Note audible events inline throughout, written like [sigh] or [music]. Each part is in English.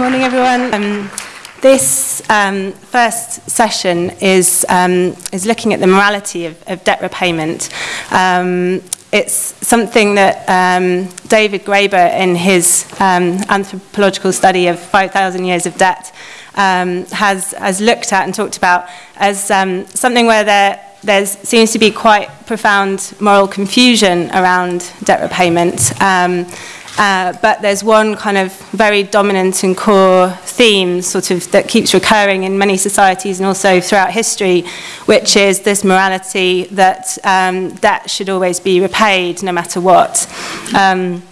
Good morning, everyone. Um, this um, first session is, um, is looking at the morality of, of debt repayment. Um, it's something that um, David Graeber, in his um, anthropological study of 5,000 years of debt, has, has looked at and talked about as something where there there seems to be quite profound moral confusion around debt repayment. Uh, but there's one kind of very dominant and core theme sort of that keeps recurring in many societies and also throughout history, which is this morality that um, debt should always be repaid no matter what. Um,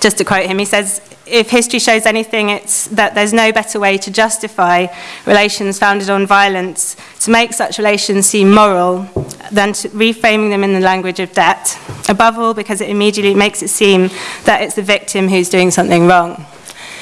just to quote him, he says, if history shows anything, it's that there's no better way to justify relations founded on violence, to make such relations seem moral, than reframing them in the language of debt. Above all, because it immediately makes it seem that it's the victim who's doing something wrong.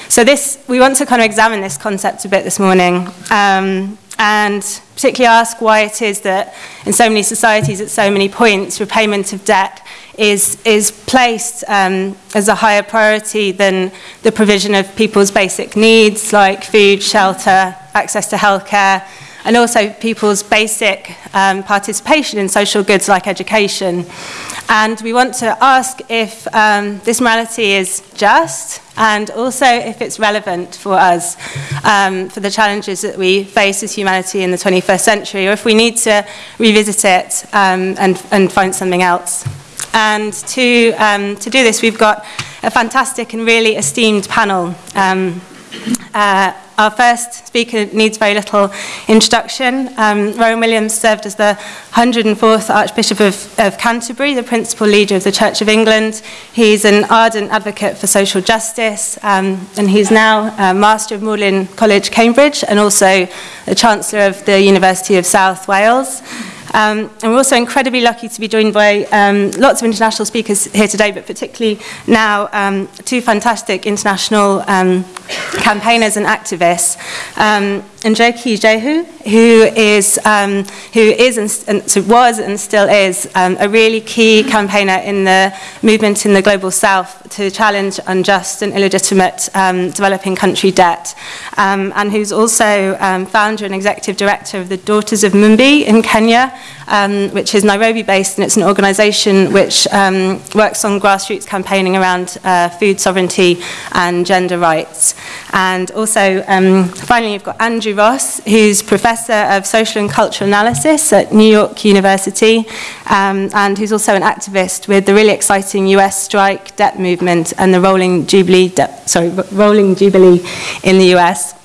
So this, we want to kind of examine this concept a bit this morning. Um, and particularly ask why it is that in so many societies at so many points repayment of debt is, is placed um, as a higher priority than the provision of people's basic needs like food, shelter, access to healthcare, and also people's basic um, participation in social goods like education. And we want to ask if um, this morality is just and also if it's relevant for us, um, for the challenges that we face as humanity in the 21st century, or if we need to revisit it um, and, and find something else. And to, um, to do this, we've got a fantastic and really esteemed panel um, uh, Our first speaker needs very little introduction. Um, Rowan Williams served as the 104th Archbishop of, of Canterbury, the principal leader of the Church of England. He's an ardent advocate for social justice, um, and he's now a Master of Magdalen College, Cambridge, and also the Chancellor of the University of South Wales. Um, and we're also incredibly lucky to be joined by um, lots of international speakers here today, but particularly now um, two fantastic international um, campaigners and activists. Um, Njoki Jehu, who is um, who is and, so was and still is um, a really key campaigner in the movement in the global south to challenge unjust and illegitimate um, developing country debt, um, and who's also um, founder and executive director of the Daughters of Mumbi in Kenya, um, which is Nairobi-based, and it's an organisation which um, works on grassroots campaigning around uh, food sovereignty and gender rights. And also, um, finally, you've got Andrew Ross, who's Professor of Social and Cultural Analysis at New York University, um, and who's also an activist with the really exciting US strike debt movement and the rolling Jubilee, sorry, rolling Jubilee in the US.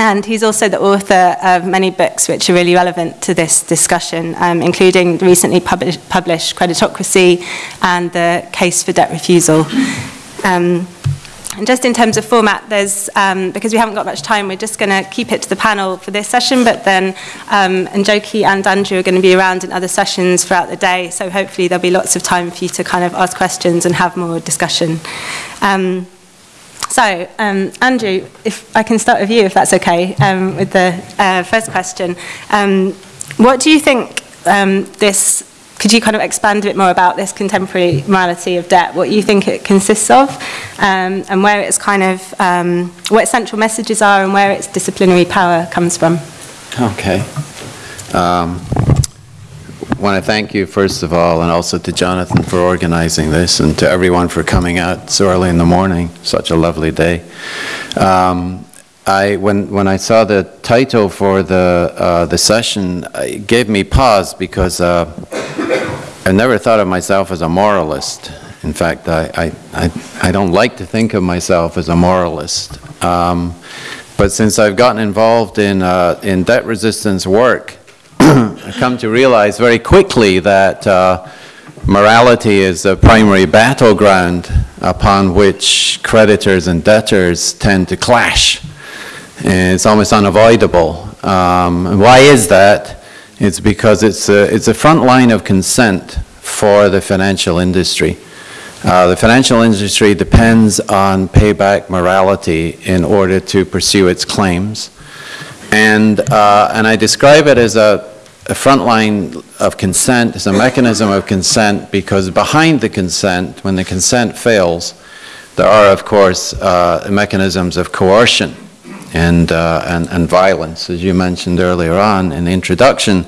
And he's also the author of many books which are really relevant to this discussion, um, including the recently published, published Creditocracy and The Case for Debt Refusal. Um, and just in terms of format, there's, um, because we haven't got much time, we're just going to keep it to the panel for this session, but then um, Njoki and Andrew are going to be around in other sessions throughout the day, so hopefully there'll be lots of time for you to kind of ask questions and have more discussion. Um, So, um, Andrew, if I can start with you, if that's okay, um, with the uh, first question. Um, what do you think um, this, could you kind of expand a bit more about this contemporary morality of debt, what you think it consists of, um, and where it's kind of, um, what its central messages are and where its disciplinary power comes from? Okay. Um, want to thank you, first of all, and also to Jonathan for organizing this, and to everyone for coming out so early in the morning. Such a lovely day. Um, I, when, when I saw the title for the, uh, the session, it gave me pause because uh, I never thought of myself as a moralist. In fact, I, I, I, don't like to think of myself as a moralist. Um, but since I've gotten involved in, uh, in debt resistance work, come to realize very quickly that uh, morality is the primary battleground upon which creditors and debtors tend to clash. And it's almost unavoidable. Um, why is that? It's because it's a, it's a front line of consent for the financial industry. Uh, the financial industry depends on payback morality in order to pursue its claims. And, uh, and I describe it as a, a front line of consent is a mechanism of consent because behind the consent, when the consent fails, there are, of course, uh, mechanisms of coercion and, uh, and, and violence, as you mentioned earlier on in the introduction.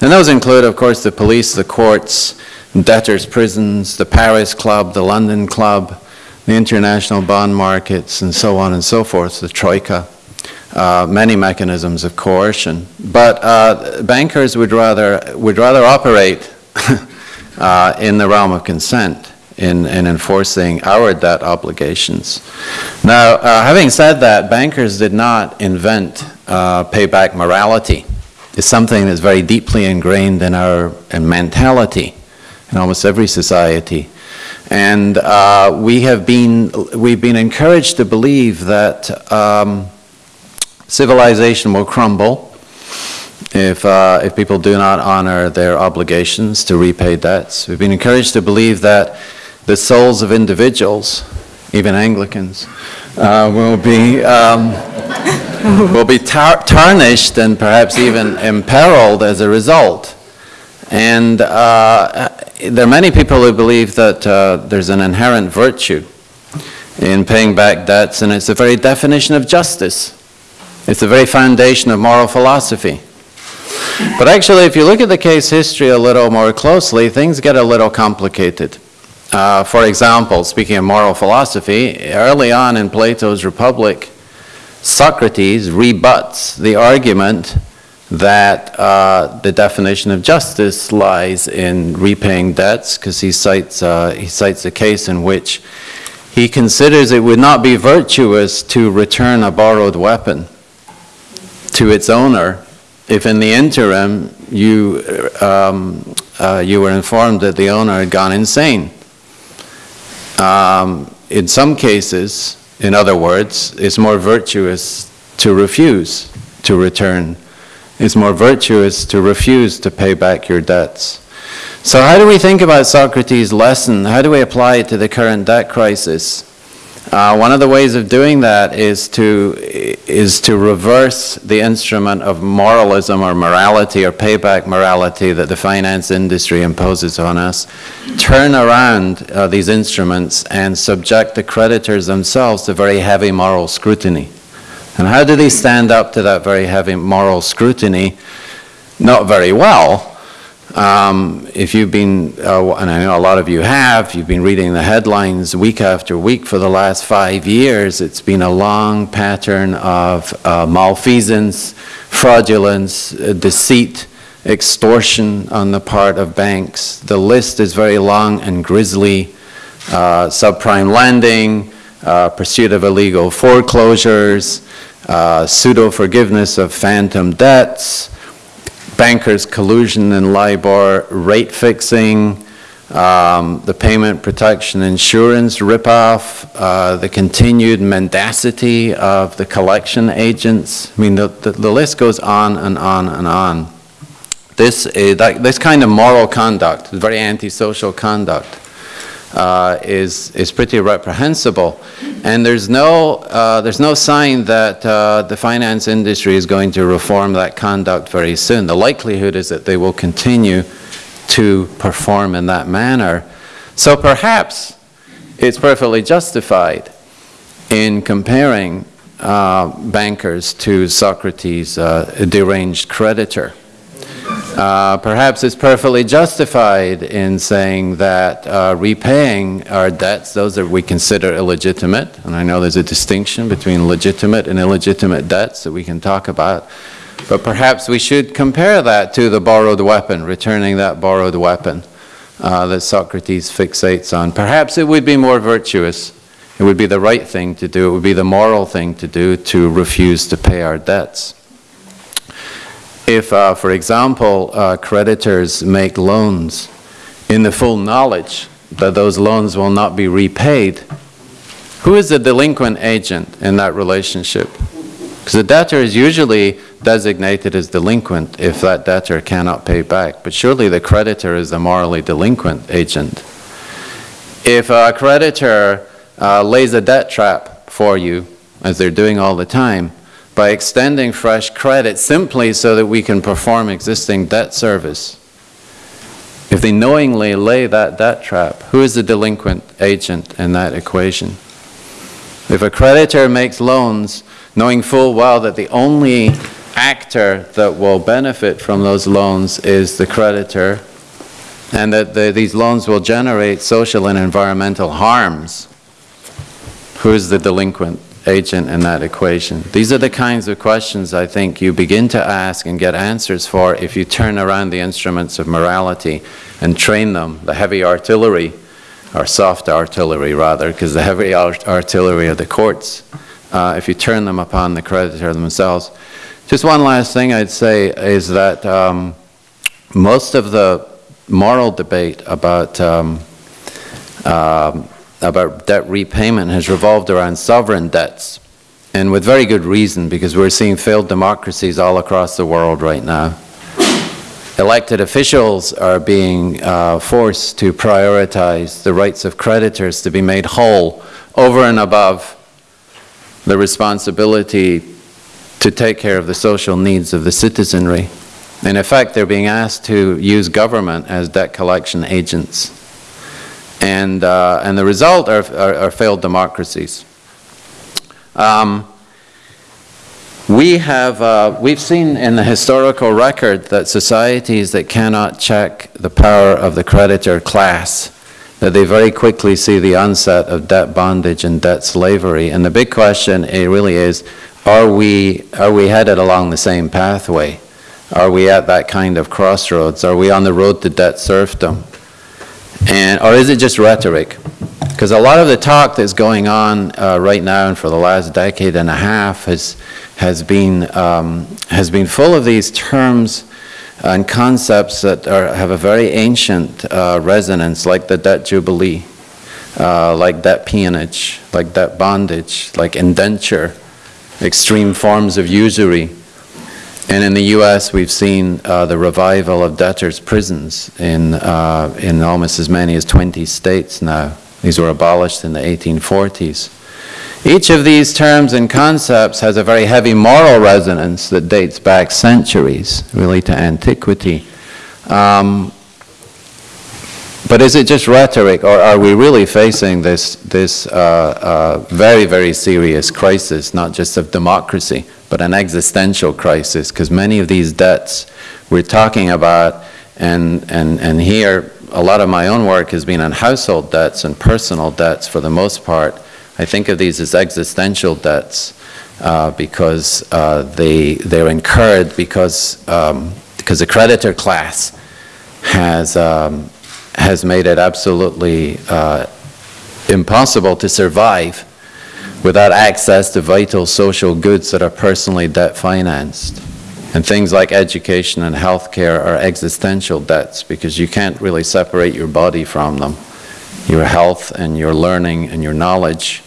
And those include, of course, the police, the courts, debtors' prisons, the Paris Club, the London Club, the international bond markets, and so on and so forth, the Troika. Uh, many mechanisms of coercion. But uh, bankers would rather, would rather operate [laughs] uh, in the realm of consent in, in enforcing our debt obligations. Now, uh, having said that, bankers did not invent uh, payback morality. It's something that's very deeply ingrained in our in mentality in almost every society. And uh, we have been, we've been encouraged to believe that um, civilization will crumble if, uh, if people do not honor their obligations to repay debts. We've been encouraged to believe that the souls of individuals, even Anglicans, uh, will be, um, [laughs] will be tar tarnished and perhaps even imperiled as a result. And uh, there are many people who believe that uh, there's an inherent virtue in paying back debts, and it's the very definition of justice. It's the very foundation of moral philosophy. But actually, if you look at the case history a little more closely, things get a little complicated. Uh, for example, speaking of moral philosophy, early on in Plato's Republic, Socrates rebuts the argument that uh, the definition of justice lies in repaying debts, because he cites uh, he cites a case in which he considers it would not be virtuous to return a borrowed weapon to its owner if in the interim you um, uh, you were informed that the owner had gone insane. Um, in some cases, in other words, it's more virtuous to refuse to return. It's more virtuous to refuse to pay back your debts. So how do we think about Socrates' lesson? How do we apply it to the current debt crisis? Uh, one of the ways of doing that is to, is to reverse the instrument of moralism or morality or payback morality that the finance industry imposes on us, turn around uh, these instruments and subject the creditors themselves to very heavy moral scrutiny. And how do they stand up to that very heavy moral scrutiny? Not very well. Um, if you've been, uh, and I know a lot of you have, you've been reading the headlines week after week for the last five years. It's been a long pattern of uh, malfeasance, fraudulence, uh, deceit, extortion on the part of banks. The list is very long and grisly. Uh, subprime lending, uh, pursuit of illegal foreclosures, uh, pseudo forgiveness of phantom debts bankers' collusion and LIBOR rate fixing, um, the payment protection insurance ripoff, uh, the continued mendacity of the collection agents. I mean, the, the, the list goes on and on and on. This, uh, that, this kind of moral conduct, very antisocial conduct, uh, is, is pretty reprehensible. And there's no, uh, there's no sign that uh, the finance industry is going to reform that conduct very soon. The likelihood is that they will continue to perform in that manner. So perhaps it's perfectly justified in comparing uh, bankers to Socrates' uh, deranged creditor. Uh, perhaps it's perfectly justified in saying that uh, repaying our debts, those that we consider illegitimate, and I know there's a distinction between legitimate and illegitimate debts that we can talk about, but perhaps we should compare that to the borrowed weapon, returning that borrowed weapon uh, that Socrates fixates on. Perhaps it would be more virtuous. It would be the right thing to do. It would be the moral thing to do to refuse to pay our debts. If, uh, for example, uh, creditors make loans in the full knowledge that those loans will not be repaid, who is the delinquent agent in that relationship? Because the debtor is usually designated as delinquent if that debtor cannot pay back, but surely the creditor is the morally delinquent agent. If a creditor uh, lays a debt trap for you, as they're doing all the time, by extending fresh credit simply so that we can perform existing debt service. If they knowingly lay that debt trap, who is the delinquent agent in that equation? If a creditor makes loans knowing full well that the only actor that will benefit from those loans is the creditor, and that the- these loans will generate social and environmental harms. Who's the delinquent agent in that equation? These are the kinds of questions I think you begin to ask and get answers for if you turn around the instruments of morality and train them, the heavy artillery, or soft artillery rather, because the heavy art- artillery of the courts, uh, if you turn them upon the creditor themselves. Just one last thing I'd say is that um, most of the moral debate about um, um, about debt repayment has revolved around sovereign debts, and with very good reason, because we're seeing failed democracies all across the world right now. Elected officials are being uh, forced to prioritize the rights of creditors to be made whole over and above the responsibility to take care of the social needs of the citizenry. In effect, they're being asked to use government as debt collection agents. And, uh, and the result are, are, are failed democracies. Um, we have, uh, we've seen in the historical record that societies that cannot check the power of the creditor class, that they very quickly see the onset of debt bondage and debt slavery. And the big question it really is, are we, are we headed along the same pathway? Are we at that kind of crossroads? Are we on the road to debt serfdom? And, or is it just rhetoric? Because a lot of the talk that's going on uh, right now and for the last decade and a half has, has, been, um, has been full of these terms and concepts that are, have a very ancient uh, resonance, like the debt jubilee, uh, like debt peonage, like debt bondage, like indenture, extreme forms of usury. And in the U.S., we've seen uh, the revival of debtors' prisons in, uh, in almost as many as 20 states now. These were abolished in the 1840s. Each of these terms and concepts has a very heavy moral resonance that dates back centuries, really to antiquity. Um, but is it just rhetoric, or are we really facing this, this uh, uh, very, very serious crisis, not just of democracy, but an existential crisis? Because many of these debts we're talking about, and, and, and here a lot of my own work has been on household debts and personal debts for the most part. I think of these as existential debts uh, because uh, they, they're incurred because, um, because the creditor class has, um, has made it absolutely uh, impossible to survive without access to vital social goods that are personally debt financed. And things like education and healthcare are existential debts because you can't really separate your body from them. Your health and your learning and your knowledge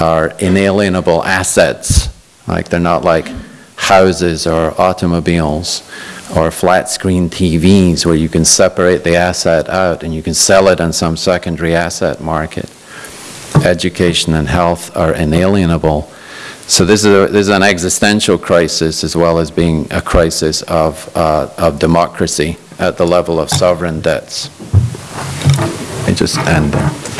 are inalienable assets. Like they're not like houses or automobiles or flat screen TVs where you can separate the asset out and you can sell it on some secondary asset market. Education and health are inalienable. So this is, a, this is an existential crisis as well as being a crisis of, uh, of democracy at the level of sovereign debts. I just end there.